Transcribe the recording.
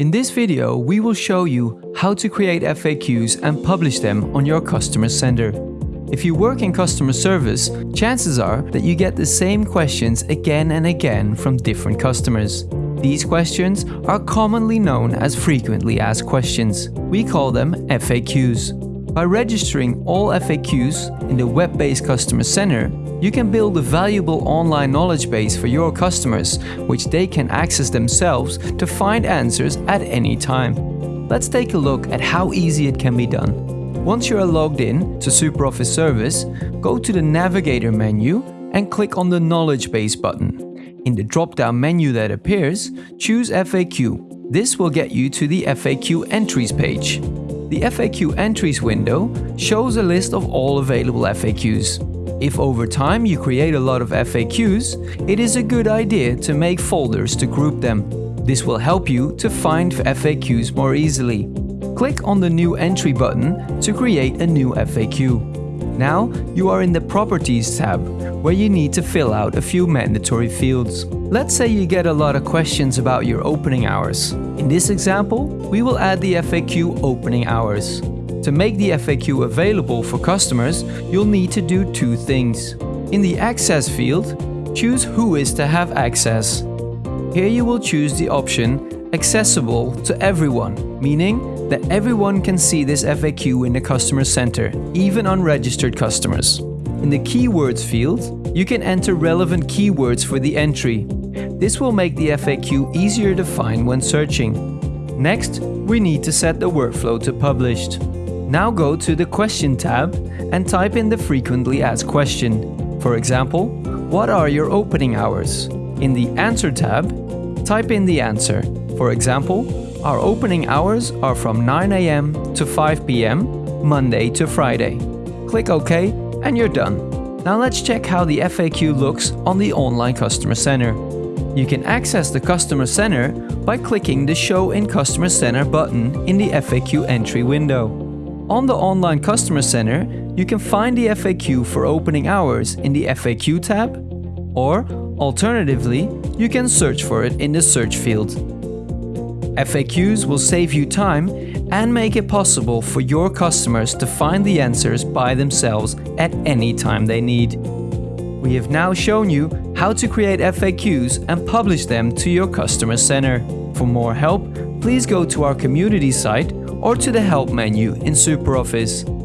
In this video, we will show you how to create FAQs and publish them on your customer center. If you work in customer service, chances are that you get the same questions again and again from different customers. These questions are commonly known as frequently asked questions. We call them FAQs. By registering all FAQs in the web-based customer center, you can build a valuable online knowledge base for your customers, which they can access themselves to find answers at any time. Let's take a look at how easy it can be done. Once you are logged in to SuperOffice Service, go to the Navigator menu and click on the Knowledge Base button. In the drop-down menu that appears, choose FAQ. This will get you to the FAQ Entries page. The FAQ Entries window shows a list of all available FAQs. If over time you create a lot of FAQs, it is a good idea to make folders to group them. This will help you to find FAQs more easily. Click on the New Entry button to create a new FAQ. Now you are in the Properties tab, where you need to fill out a few mandatory fields. Let's say you get a lot of questions about your opening hours. In this example, we will add the FAQ opening hours. To make the FAQ available for customers, you'll need to do two things. In the Access field, choose who is to have access. Here you will choose the option Accessible to everyone, meaning that everyone can see this FAQ in the customer center, even unregistered customers. In the Keywords field, you can enter relevant keywords for the entry, this will make the FAQ easier to find when searching. Next, we need to set the workflow to published. Now go to the Question tab and type in the frequently asked question. For example, what are your opening hours? In the Answer tab, type in the answer. For example, our opening hours are from 9 am to 5 pm, Monday to Friday. Click OK and you're done. Now let's check how the FAQ looks on the online customer center. You can access the Customer Center by clicking the Show in Customer Center button in the FAQ entry window. On the Online Customer Center, you can find the FAQ for opening hours in the FAQ tab, or alternatively, you can search for it in the search field. FAQs will save you time and make it possible for your customers to find the answers by themselves at any time they need. We have now shown you how to create FAQs and publish them to your customer center. For more help, please go to our community site or to the help menu in SuperOffice.